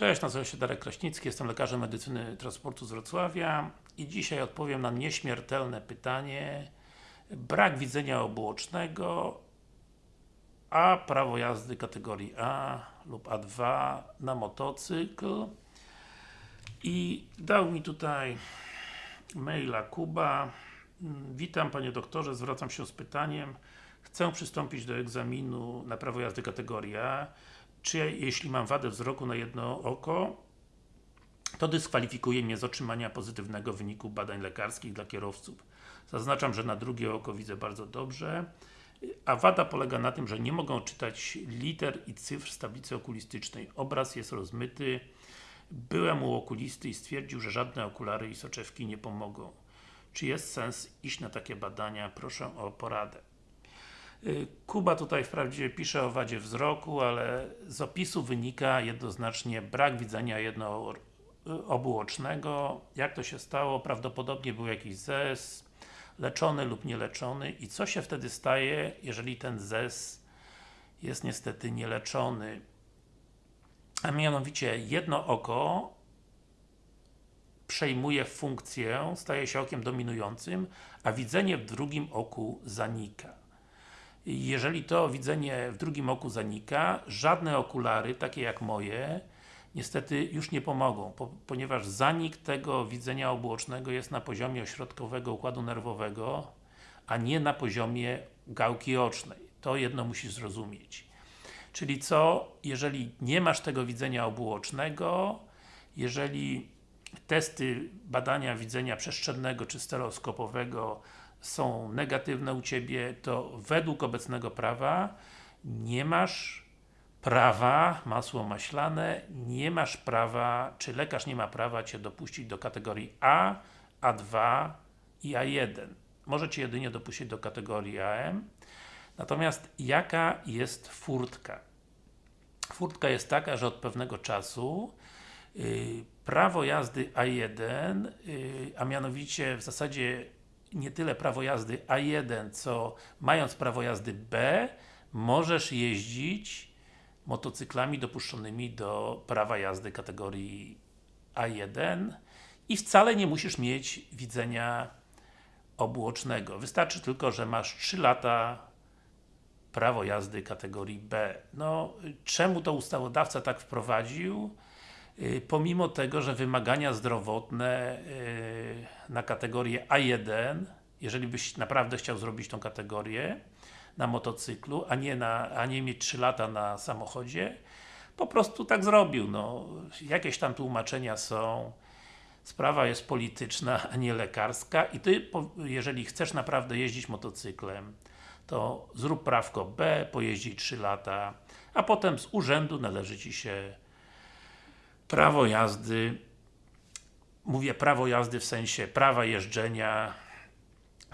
Cześć, nazywam się Darek Kraśnicki, jestem lekarzem medycyny transportu z Wrocławia i dzisiaj odpowiem na nieśmiertelne pytanie. Brak widzenia obuocznego a prawo jazdy kategorii A lub A2 na motocykl. I dał mi tutaj maila Kuba. Witam Panie Doktorze, zwracam się z pytaniem. Chcę przystąpić do egzaminu na prawo jazdy kategorii A czy jeśli mam wadę wzroku na jedno oko to dyskwalifikuje mnie z otrzymania pozytywnego wyniku badań lekarskich dla kierowców. Zaznaczam, że na drugie oko widzę bardzo dobrze, a wada polega na tym, że nie mogą czytać liter i cyfr z tablicy okulistycznej. Obraz jest rozmyty. Byłem u okulisty i stwierdził, że żadne okulary i soczewki nie pomogą. Czy jest sens iść na takie badania? Proszę o poradę. Y, Kuba tutaj wprawdzie pisze o wadzie wzroku, ale z opisu wynika jednoznacznie brak widzenia jednoobuocznego. Jak to się stało? Prawdopodobnie był jakiś zes, leczony lub nieleczony i co się wtedy staje, jeżeli ten zes jest niestety nieleczony? A mianowicie jedno oko przejmuje funkcję, staje się okiem dominującym, a widzenie w drugim oku zanika. Jeżeli to widzenie w drugim oku zanika, żadne okulary, takie jak moje, niestety już nie pomogą, po, ponieważ zanik tego widzenia obuocznego jest na poziomie ośrodkowego układu nerwowego, a nie na poziomie gałki ocznej. To jedno musisz zrozumieć. Czyli co, jeżeli nie masz tego widzenia obuocznego, jeżeli testy badania widzenia przestrzennego czy stereoskopowego są negatywne u Ciebie, to według obecnego prawa nie masz prawa, masło maślane, nie masz prawa, czy lekarz nie ma prawa Cię dopuścić do kategorii A, A2 i A1. Może Cię jedynie dopuścić do kategorii AM. Natomiast jaka jest furtka? Furtka jest taka, że od pewnego czasu yy, prawo jazdy A1, yy, a mianowicie w zasadzie nie tyle prawo jazdy A1, co mając prawo jazdy B, możesz jeździć motocyklami dopuszczonymi do prawa jazdy kategorii A1 i wcale nie musisz mieć widzenia obuocznego. Wystarczy tylko, że masz 3 lata prawo jazdy kategorii B. No, czemu to ustawodawca tak wprowadził? Y, pomimo tego, że wymagania zdrowotne y, na kategorię A1, jeżeli byś naprawdę chciał zrobić tą kategorię na motocyklu, a nie, na, a nie mieć 3 lata na samochodzie, po prostu tak zrobił. No, jakieś tam tłumaczenia są, sprawa jest polityczna, a nie lekarska i Ty, jeżeli chcesz naprawdę jeździć motocyklem, to zrób prawko B, pojeździ 3 lata, a potem z urzędu należy Ci się prawo jazdy mówię prawo jazdy w sensie prawa jeżdżenia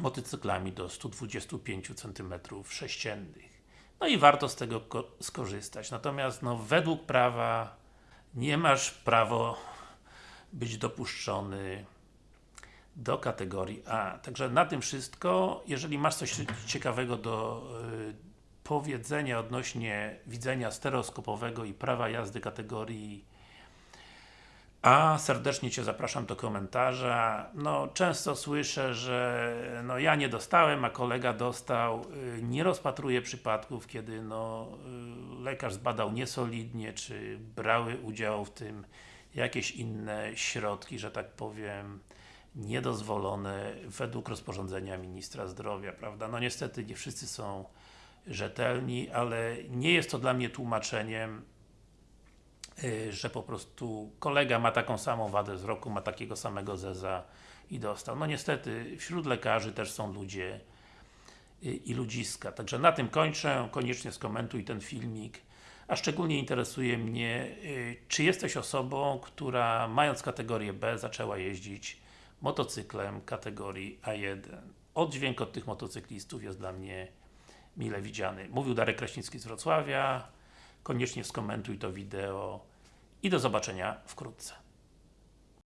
motocyklami do 125 cm sześciennych. No i warto z tego skorzystać. Natomiast no, według prawa nie masz prawo być dopuszczony do kategorii A. Także na tym wszystko. Jeżeli masz coś ciekawego do y, powiedzenia odnośnie widzenia stereoskopowego i prawa jazdy kategorii a serdecznie Cię zapraszam do komentarza. No, często słyszę, że no, ja nie dostałem, a kolega dostał. Y, nie rozpatruję przypadków, kiedy no, y, lekarz zbadał niesolidnie, czy brały udział w tym jakieś inne środki, że tak powiem, niedozwolone według rozporządzenia Ministra Zdrowia, prawda? No niestety nie wszyscy są rzetelni, ale nie jest to dla mnie tłumaczeniem że po prostu kolega ma taką samą wadę wzroku, ma takiego samego zeza i dostał. No niestety, wśród lekarzy też są ludzie y, i ludziska. Także na tym kończę. Koniecznie skomentuj ten filmik. A szczególnie interesuje mnie, y, czy jesteś osobą, która mając kategorię B zaczęła jeździć motocyklem kategorii A1. Oddźwięk od tych motocyklistów jest dla mnie mile widziany. Mówił Darek Kraśnicki z Wrocławia koniecznie skomentuj to wideo i do zobaczenia wkrótce.